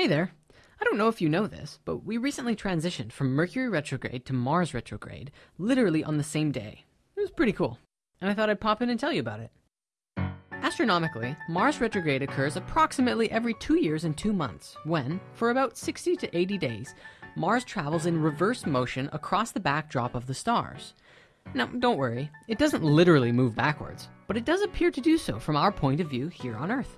Hey there. I don't know if you know this, but we recently transitioned from Mercury retrograde to Mars retrograde literally on the same day. It was pretty cool. And I thought I'd pop in and tell you about it. Astronomically, Mars retrograde occurs approximately every two years and two months when, for about 60 to 80 days, Mars travels in reverse motion across the backdrop of the stars. Now, don't worry, it doesn't literally move backwards, but it does appear to do so from our point of view here on Earth.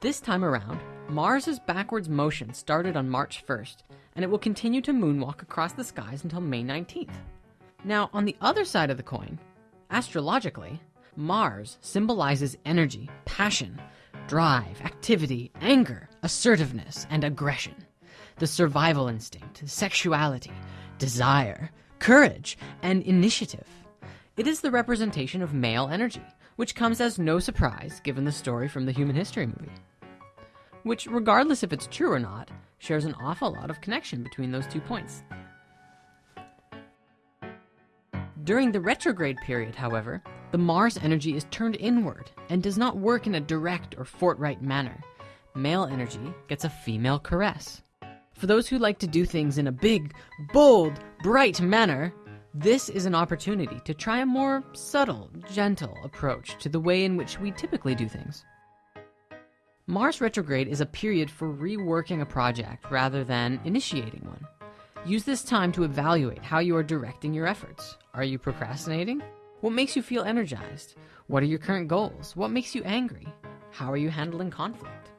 This time around, Mars's backwards motion started on March 1st, and it will continue to moonwalk across the skies until May 19th. Now, on the other side of the coin, astrologically, Mars symbolizes energy, passion, drive, activity, anger, assertiveness, and aggression. The survival instinct, sexuality, desire, courage, and initiative. It is the representation of male energy, which comes as no surprise given the story from the human history movie which, regardless if it's true or not, shares an awful lot of connection between those two points. During the retrograde period, however, the Mars energy is turned inward and does not work in a direct or forthright manner. Male energy gets a female caress. For those who like to do things in a big, bold, bright manner, this is an opportunity to try a more subtle, gentle approach to the way in which we typically do things. Mars retrograde is a period for reworking a project rather than initiating one. Use this time to evaluate how you are directing your efforts. Are you procrastinating? What makes you feel energized? What are your current goals? What makes you angry? How are you handling conflict?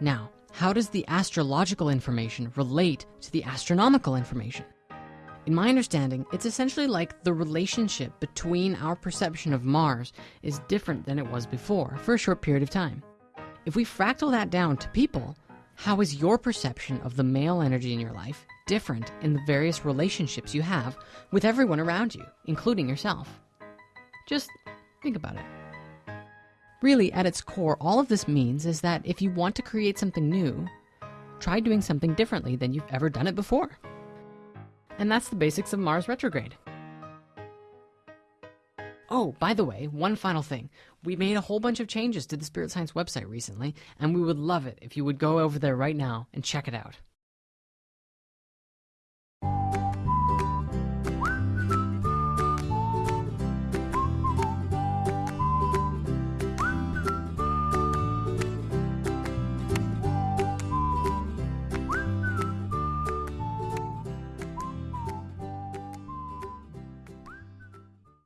Now, how does the astrological information relate to the astronomical information? In my understanding, it's essentially like the relationship between our perception of Mars is different than it was before for a short period of time. If we fractal that down to people, how is your perception of the male energy in your life different in the various relationships you have with everyone around you, including yourself? Just think about it. Really, at its core, all of this means is that if you want to create something new, try doing something differently than you've ever done it before. And that's the basics of Mars retrograde. Oh, by the way, one final thing. We made a whole bunch of changes to the Spirit Science website recently, and we would love it if you would go over there right now and check it out.